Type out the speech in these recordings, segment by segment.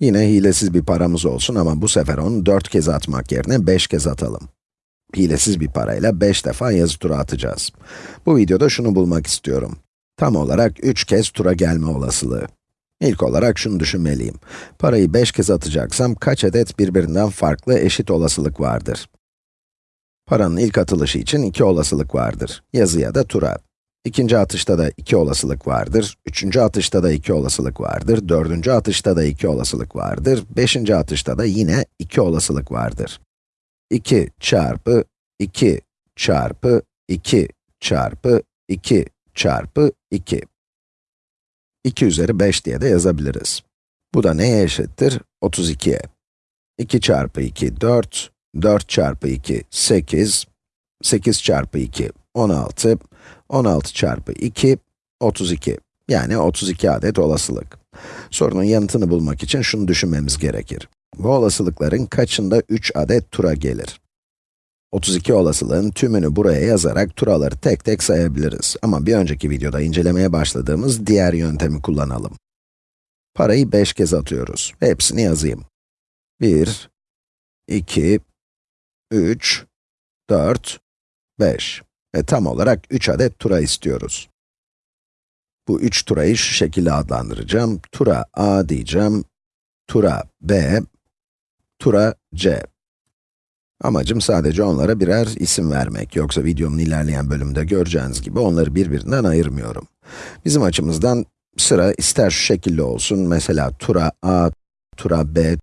Yine hilesiz bir paramız olsun ama bu sefer onu 4 kez atmak yerine 5 kez atalım. Hilesiz bir parayla 5 defa yazı tura atacağız. Bu videoda şunu bulmak istiyorum. Tam olarak 3 kez tura gelme olasılığı. İlk olarak şunu düşünmeliyim. Parayı 5 kez atacaksam kaç adet birbirinden farklı eşit olasılık vardır? Paranın ilk atılışı için 2 olasılık vardır. Yazı ya da tura. İkinci atışta da iki olasılık vardır, üçüncü atışta da iki olasılık vardır, dördüncü atışta da iki olasılık vardır, beşinci atışta da yine iki olasılık vardır. 2 çarpı 2 çarpı 2 çarpı 2 çarpı 2. 2 üzeri 5 diye de yazabiliriz. Bu da neye eşittir? 32'ye. 2 çarpı 2, 4, 4 çarpı 2, 8, 8 çarpı 2, 16, 16 çarpı 2, 32. Yani 32 adet olasılık. Sorunun yanıtını bulmak için şunu düşünmemiz gerekir. Bu olasılıkların kaçında 3 adet tura gelir? 32 olasılığın tümünü buraya yazarak turaları tek tek sayabiliriz. Ama bir önceki videoda incelemeye başladığımız diğer yöntemi kullanalım. Parayı 5 kez atıyoruz. Hepsini yazayım. 1, 2, 3, 4, 5. Ve tam olarak 3 adet tura istiyoruz. Bu 3 turayı şu şekilde adlandıracağım. Tura A diyeceğim, tura B, tura C. Amacım sadece onlara birer isim vermek. Yoksa videonun ilerleyen bölümünde göreceğiniz gibi onları birbirinden ayırmıyorum. Bizim açımızdan sıra ister şu şekilde olsun, mesela tura A, tura B,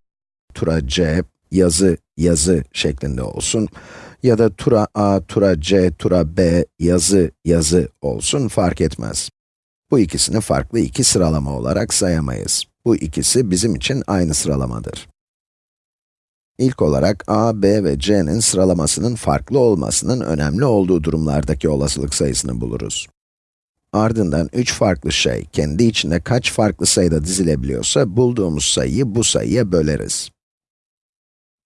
tura C, yazı, yazı şeklinde olsun. Ya da tura A, tura C, tura B, yazı, yazı olsun fark etmez. Bu ikisini farklı iki sıralama olarak sayamayız. Bu ikisi bizim için aynı sıralamadır. İlk olarak a, b ve c'nin sıralamasının farklı olmasının önemli olduğu durumlardaki olasılık sayısını buluruz. Ardından 3 farklı şey, kendi içinde kaç farklı sayıda dizilebiliyorsa, bulduğumuz sayıyı bu sayıya böleriz.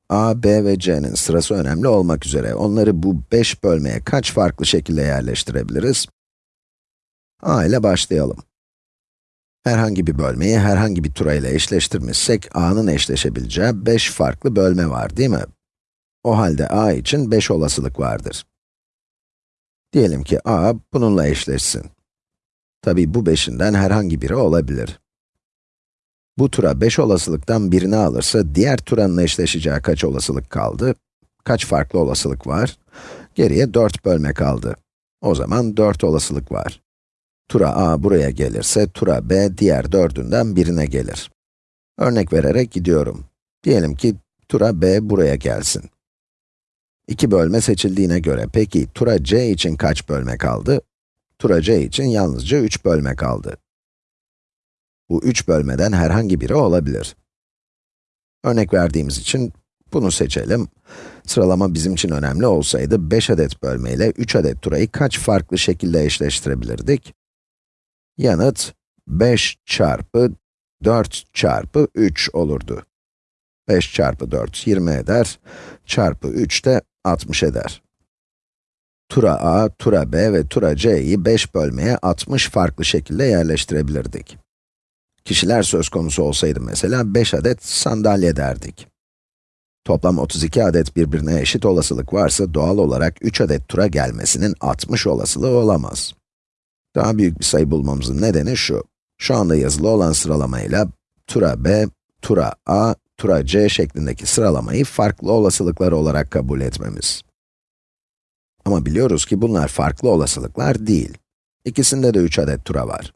A, b ve c'nin sırası önemli olmak üzere, onları bu 5 bölmeye kaç farklı şekilde yerleştirebiliriz? a ile başlayalım. Herhangi bir bölmeyi herhangi bir tura ile eşleştirmişsek, a'nın eşleşebileceği 5 farklı bölme var, değil mi? O halde a için 5 olasılık vardır. Diyelim ki a bununla eşleşsin. Tabi bu 5'inden herhangi biri olabilir. Bu tura 5 olasılıktan birini alırsa, diğer turanın eşleşeceği kaç olasılık kaldı? Kaç farklı olasılık var? Geriye 4 bölme kaldı. O zaman 4 olasılık var. Tura a buraya gelirse, tura b diğer dördünden birine gelir. Örnek vererek gidiyorum. Diyelim ki tura b buraya gelsin. İki bölme seçildiğine göre, peki tura c için kaç bölme kaldı? Tura c için yalnızca 3 bölme kaldı. Bu 3 bölmeden herhangi biri olabilir. Örnek verdiğimiz için bunu seçelim. Sıralama bizim için önemli olsaydı 5 adet bölme ile 3 adet turayı kaç farklı şekilde eşleştirebilirdik? Yanıt 5 çarpı 4 çarpı 3 olurdu. 5 çarpı 4 20 eder, çarpı 3 de 60 eder. Tura a, tura b ve tura c'yi 5 bölmeye 60 farklı şekilde yerleştirebilirdik. Kişiler söz konusu olsaydı mesela 5 adet sandalye derdik. Toplam 32 adet birbirine eşit olasılık varsa doğal olarak 3 adet tura gelmesinin 60 olasılığı olamaz. Daha büyük bir sayı bulmamızın nedeni şu. Şu anda yazılı olan sıralamayla tura b, tura a, tura c şeklindeki sıralamayı farklı olasılıklar olarak kabul etmemiz. Ama biliyoruz ki bunlar farklı olasılıklar değil. İkisinde de 3 adet tura var.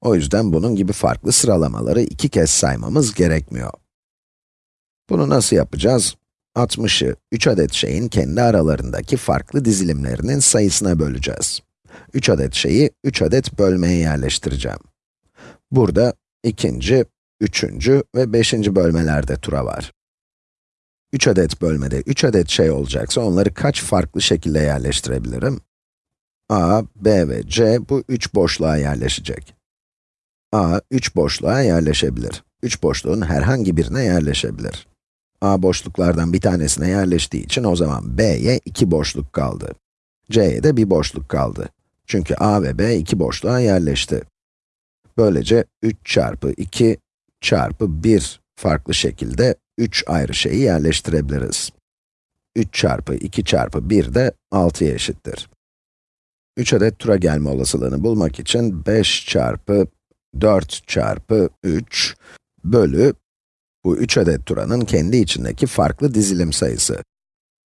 O yüzden bunun gibi farklı sıralamaları iki kez saymamız gerekmiyor. Bunu nasıl yapacağız? 60'ı 3 adet şeyin kendi aralarındaki farklı dizilimlerinin sayısına böleceğiz. 3 adet şeyi 3 adet bölmeye yerleştireceğim. Burada ikinci, üçüncü ve beşinci bölmelerde tura var. 3 adet bölmede 3 adet şey olacaksa onları kaç farklı şekilde yerleştirebilirim? a, b ve c bu 3 boşluğa yerleşecek. A, 3 boşluğa yerleşebilir. 3 boşluğun herhangi birine yerleşebilir. a boşluklardan bir tanesine yerleştiği için o zaman b'ye 2 boşluk kaldı. c'ye de bir boşluk kaldı. Çünkü a ve b iki boşluğa yerleşti. Böylece 3 çarpı 2 çarpı 1 farklı şekilde 3 ayrı şeyi yerleştirebiliriz. 3 çarpı 2 çarpı 1 de 6'ya eşittir. 3 adet tura gelme olasılığını bulmak için 5 çarpı 4 çarpı 3 bölü bu 3 adet turanın kendi içindeki farklı dizilim sayısı.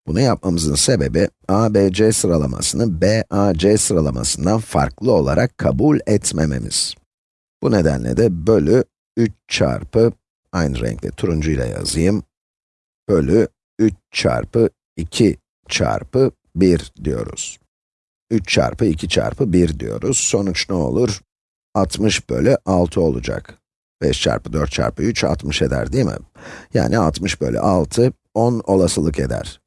Bunu yapmamızın sebebi, a, b, c sıralamasını b, a, c sıralamasından farklı olarak kabul etmememiz. Bu nedenle de bölü 3 çarpı, aynı renkle turuncu ile yazayım, bölü 3 çarpı 2 çarpı 1 diyoruz. 3 çarpı 2 çarpı 1 diyoruz. Sonuç ne olur? 60 bölü 6 olacak. 5 çarpı 4 çarpı 3, 60 eder değil mi? Yani 60 bölü 6, 10 olasılık eder.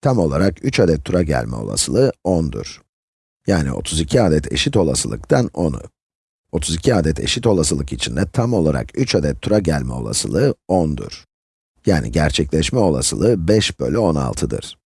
Tam olarak 3 adet tura gelme olasılığı 10'dur. Yani 32 adet eşit olasılıktan 10'u. 32 adet eşit olasılık içinde tam olarak 3 adet tura gelme olasılığı 10'dur. Yani gerçekleşme olasılığı 5 bölü 16'dır.